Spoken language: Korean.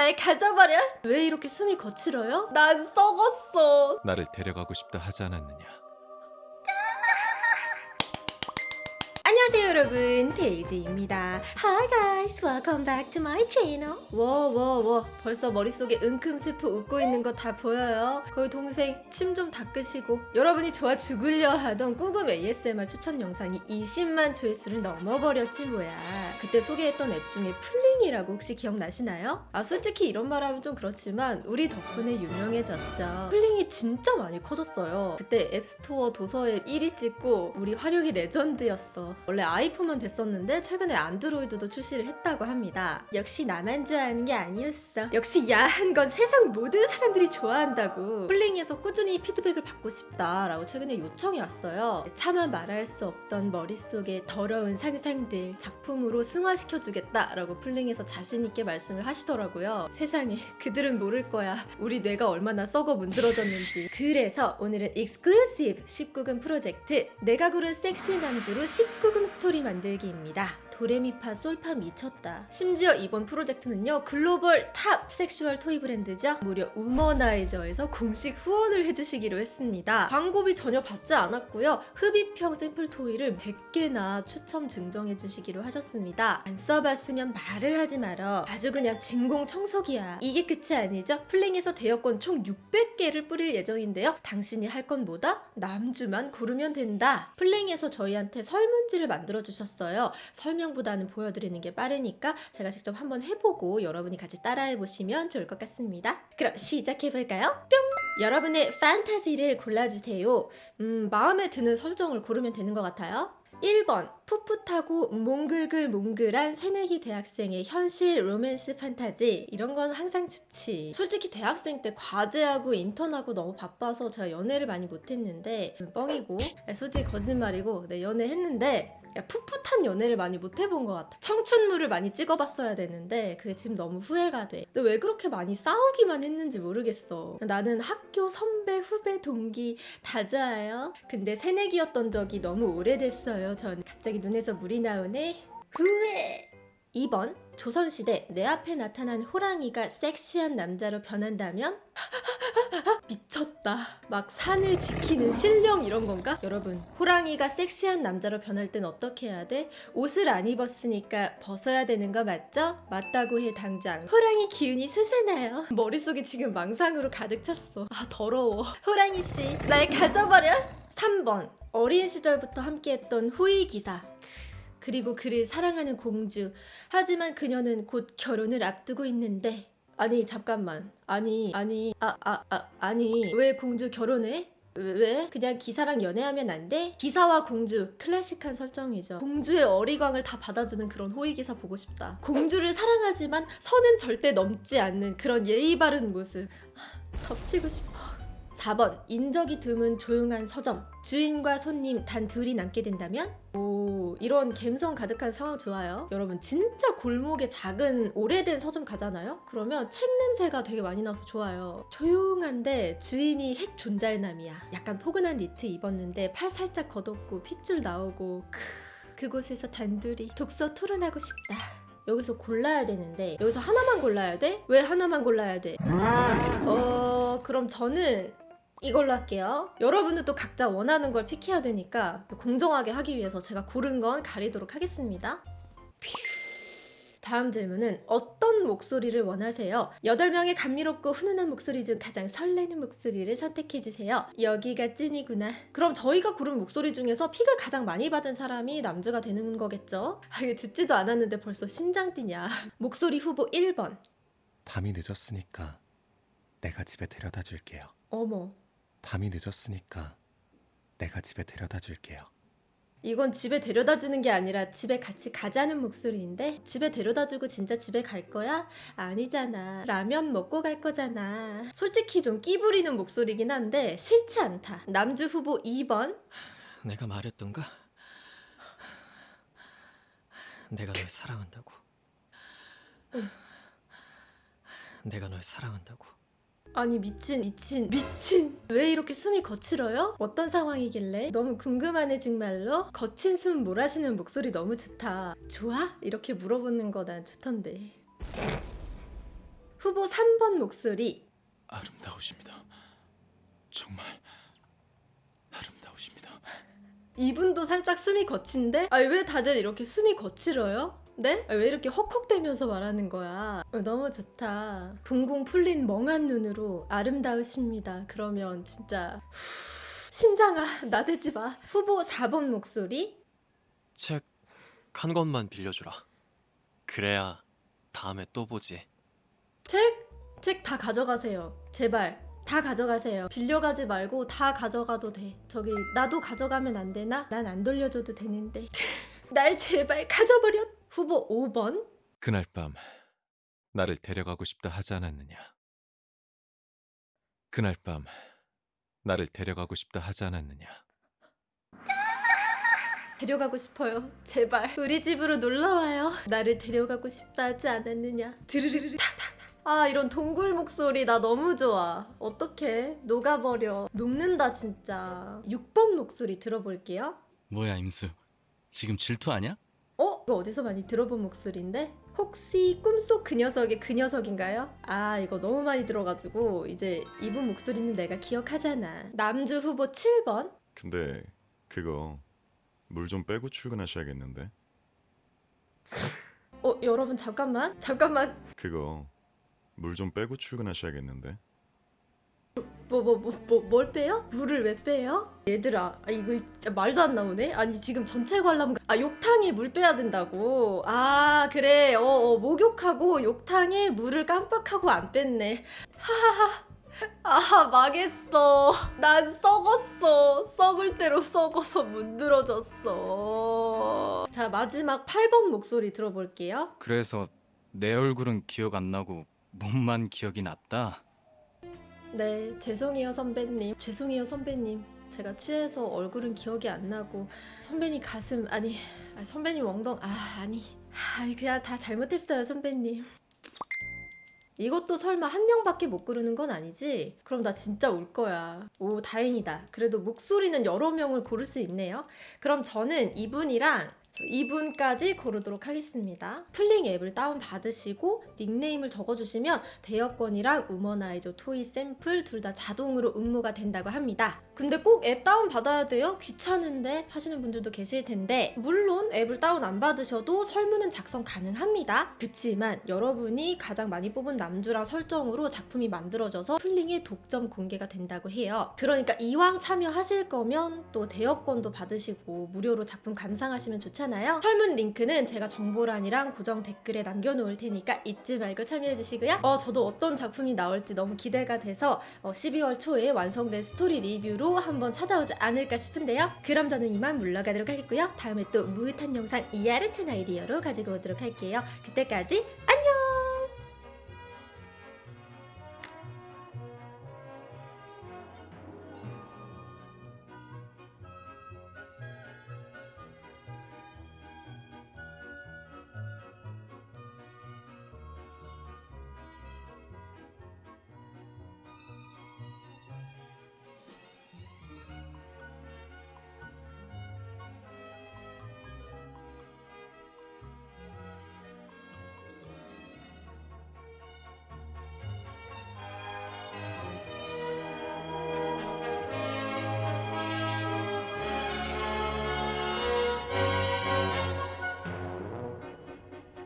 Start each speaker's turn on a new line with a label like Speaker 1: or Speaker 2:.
Speaker 1: 날 가져버려? 왜 이렇게 숨이 거칠어요? 난 썩었어.
Speaker 2: 나를 데려가고 싶다 하지 않았느냐?
Speaker 1: 여러분 데이지입니다. Hi guys welcome back to my channel. 워워워. 벌써 머릿속에 은큼세포 웃고 있는 거 다 보여요. 거의 동생 침 좀 닦으시고 여러분이 좋아 죽으려 하던 꾸금 ASMR 추천 영상이 20만 조회수를 넘어버렸지 뭐야. 그때 소개했던 앱 중에 플링이라고 혹시 기억나시나요? 아 솔직히 이런 말 하면 좀 그렇지만 우리 덕분에 유명해졌죠. 플링이 진짜 많이 커졌어요. 그때 앱스토어 도서 앱 1위 찍고 우리 화력이 레전드였어. 원래 아이폰만 됐었는데 최근에 안드로이드도 출시를 했다고 합니다. 역시 나만 좋아하는 게 아니었어. 역시 야한 건 세상 모든 사람들이 좋아한다고. 플링에서 꾸준히 피드백을 받고 싶다라고 최근에 요청이 왔어요. 차마 말할 수 없던 머릿속의 더러운 상상들 작품으로 승화시켜주겠다라고 플링에서 자신있게 말씀을 하시더라고요. 세상에 그들은 모를 거야. 우리 뇌가 얼마나 썩어 문드러졌는지. 그래서 오늘은 exclusive 19금 프로젝트 내가 고른 섹시 남주로 19금 스토리 만들기입니다. 도레미파 솔파 미쳤다. 심지어 이번 프로젝트는요 글로벌 top sexual toy 브랜드죠. 무려 우머나이저에서 공식 후원을 해주시기로 했습니다. 광고비 전혀 받지 않았고요. 흡입형 샘플 toy를 100개나 추첨 증정해주시기로 하셨습니다. 안 써봤으면 말을 하지 말어. 아주 그냥 진공 청소기야. 이게 끝이 아니죠? 플링에서 대여권 총 600개를 뿌릴 예정인데요. 당신이 할건 뭐다? 남주만 고르면 된다. 플링에서 저희한테 설문지를 만들어 주셨어요. 설명 보다는 보여드리는 게 빠르니까 제가 직접 한번 해보고 여러분이 같이 따라해 보시면 좋을 것 같습니다. 그럼 시작해 볼까요? 뿅! 여러분의 판타지를 골라주세요. 음, 마음에 드는 설정을 고르면 되는 것 같아요. 1번 풋풋하고 몽글글 몽글한 새내기 대학생의 현실 로맨스 판타지 이런 건 항상 좋지 솔직히 대학생 때 과제하고 인턴하고 너무 바빠서 제가 연애를 많이 못했는데 음, 뻥이고 아, 솔직히 거짓말이고 네, 연애했는데 야, 풋풋한 연애를 많이 못 해본 것 같아. 청춘물을 많이 찍어봤어야 되는데 그게 지금 너무 후회가 돼. 왜 그렇게 많이 싸우기만 했는지 모르겠어. 나는 학교 선배, 후배, 동기 다 좋아요. 근데 새내기였던 적이 너무 오래됐어요. 전 갑자기 눈에서 물이 나오네. 후회. 2번 조선시대 내 앞에 나타난 호랑이가 섹시한 남자로 변한다면? 미쳤다. 막 산을 지키는 신령 이런 건가? 여러분, 호랑이가 섹시한 남자로 변할 땐 어떻게 해야 돼? 옷을 안 입었으니까 벗어야 되는 거 맞죠? 맞다고 해 당장. 호랑이 기운이 솟아나요. 머릿속에 지금 망상으로 가득 찼어. 아 더러워. 호랑이 씨, 날 가져버려. 3번 어린 시절부터 함께했던 호의 기사. 그리고 그를 사랑하는 공주. 하지만 그녀는 곧 결혼을 앞두고 있는데 아니 잠깐만 아니 아니 아아 아 아, 니 왜 공주 결혼해? 왜? 그냥 기사랑 연애하면 안 돼? 기사와 공주 클래식한 설정이죠 공주의 어리광을 다 받아주는 그런 호위기사 보고 싶다 공주를 사랑하지만 선은 절대 넘지 않는 그런 예의 바른 모습 아, 덮치고 싶어 4번 인적이 드문 조용한 서점 주인과 손님 단 둘이 남게 된다면? 오 이런 감성 가득한 상황 좋아요 여러분 진짜 골목에 작은 오래된 서점 가잖아요? 그러면 책 냄새가 되게 많이 나서 좋아요 조용한데 주인이 핵 존잘남이야 약간 포근한 니트 입었는데 팔 살짝 걷었고 핏줄 나오고 크 그곳에서 단둘이 독서 토론하고 싶다 여기서 골라야 되는데 여기서 하나만 골라야 돼? 왜 하나만 골라야 돼? 어 그럼 저는 이걸로 할게요. 여러분은 또 각자 원하는 걸 픽해야 되니까 공정하게 하기 위해서 제가 고른 건 가리도록 하겠습니다. 다음 질문은 어떤 목소리를 원하세요? 8명의 감미롭고 훈훈한 목소리 중 가장 설레는 목소리를 선택해주세요. 여기가 찐이구나. 그럼 저희가 고른 목소리 중에서 픽을 가장 많이 받은 사람이 남주가 되는 거겠죠? 아, 이거 듣지도 않았는데 벌써 심장 뛰냐. 목소리 후보 1번.
Speaker 2: 밤이 늦었으니까 내가 집에 데려다 줄게요.
Speaker 1: 어머.
Speaker 2: 밤이 늦었으니까 내가 집에 데려다 줄게요.
Speaker 1: 이건 집에 데려다 주는 게 아니라 집에 같이 가자는 목소리인데 집에 데려다 주고 진짜 집에 갈 거야? 아니잖아. 라면 먹고 갈 거잖아. 솔직히 좀 끼부리는 목소리긴 한데 싫지 않다. 남주 후보 2번.
Speaker 3: 내가 말했던가? 내가 널 사랑한다고. 내가 널 사랑한다고.
Speaker 1: 아니 미친 미친 미친 왜 이렇게 숨이 거칠어요? 어떤 상황이길래? 너무 궁금하네 정말로 거친 숨 몰아쉬는 목소리 너무 좋다 좋아? 이렇게 물어보는 거 난 좋던데 후보 3번 목소리
Speaker 2: 아름다우십니다. 정말 아름다우십니다.
Speaker 1: 이분도 살짝 숨이 거친데? 아왜 다들 이렇게 숨이 거칠어요? 네? 아, 왜 이렇게 헉헉대면서 말하는 거야? 어, 너무 좋다. 동공 풀린 멍한 눈으로 아름다우십니다. 그러면 진짜 후, 심장아 나대지 마. 후보 4번 목소리
Speaker 3: 책 한 권만 빌려주라. 그래야 다음에 또 보지.
Speaker 1: 책? 책 다 가져가세요. 제발. 다 가져가세요. 빌려가지 말고 다 가져가도 돼. 저기 나도 가져가면 안 되나? 난 안 돌려줘도 되는데. 날 제발 가져버려. 후보 5번.
Speaker 2: 그날 밤 나를 데려가고 싶다 하지 않았느냐? 그날 밤 나를 데려가고 싶다 하지 않았느냐?
Speaker 1: 데려가고 싶어요. 제발 우리 집으로 놀러 와요. 나를 데려가고 싶다 하지 않았느냐? 드르르르. 아 이런 동굴 목소리 나 너무 좋아. 어떡해? 녹아버려. 녹는다 진짜. 6번 목소리 들어볼게요.
Speaker 4: 뭐야 임수 지금 질투하냐?
Speaker 1: 어? 이거 어디서 많이 들어본 목소리인데? 혹시 꿈속 그 녀석의 그 녀석인가요? 아 이거 너무 많이 들어가지고 이제 이분 목소리는 내가 기억하잖아. 남주 후보 7번.
Speaker 5: 근데 그거 물 좀 빼고 출근하셔야겠는데.
Speaker 1: 어 여러분 잠깐만 잠깐만
Speaker 5: 그거 물 좀 빼고 출근하셔야겠는데.
Speaker 1: 뭐 뭐 뭐 뭐 뭘 빼요? 물을 왜 빼요? 얘들아 아, 이거 진짜 말도 안 나오네? 아니 지금 전체 관람 아 욕탕에 물 빼야 된다고. 아 그래. 어, 어 목욕하고 욕탕에 물을 깜빡하고 안 뺐네. 하하하. 아 망했어. 난 썩었어. 썩을 대로 썩어서 문드러졌어. 자 마지막 8번 목소리 들어볼게요.
Speaker 4: 그래서 내 얼굴은 기억 안 나고 몸만 기억이 났다.
Speaker 1: 네, 죄송해요 선배님. 죄송해요 선배님. 제가 취해서 얼굴은 기억이 안 나고 선배님 가슴 아니 아, 선배님 엉덩 아 아니 아 그냥 다 잘못했어요 선배님. 이것도 설마 한 명밖에 못 고르는 건 아니지? 그럼 나 진짜 울 거야. 오, 다행이다. 그래도 목소리는 여러 명을 고를 수 있네요. 그럼 저는 이분이랑 저 이분까지 고르도록 하겠습니다. 플링 앱을 다운받으시고 닉네임을 적어주시면 대여권이랑 우머나이저 toy 샘플 둘 다 자동으로 응모가 된다고 합니다. 근데 꼭 앱 다운받아야 돼요? 귀찮은데 하시는 분들도 계실 텐데 물론 앱을 다운 안 받으셔도 설문은 작성 가능합니다. 그치만 여러분이 가장 많이 뽑은 남주랑 설정으로 작품이 만들어져서 플링의 독점 공개가 된다고 해요. 그러니까 이왕 참여하실 거면 또 대여권도 받으시고 무료로 작품 감상하시면 좋 잖아요. 설문 링크는 제가 정보란이랑 고정 댓글에 남겨놓을 테니까 잊지 말고 참여해주시고요. 어, 저도 어떤 작품이 나올지 너무 기대가 돼서 어, 12월 초에 완성된 스토리 리뷰로 한번 찾아오지 않을까 싶은데요. 그럼 저는 이만 물러가도록 하겠고요. 다음에 또 므흣한 영상 야릇한 아이디어로 가지고 오도록 할게요. 그때까지 안녕!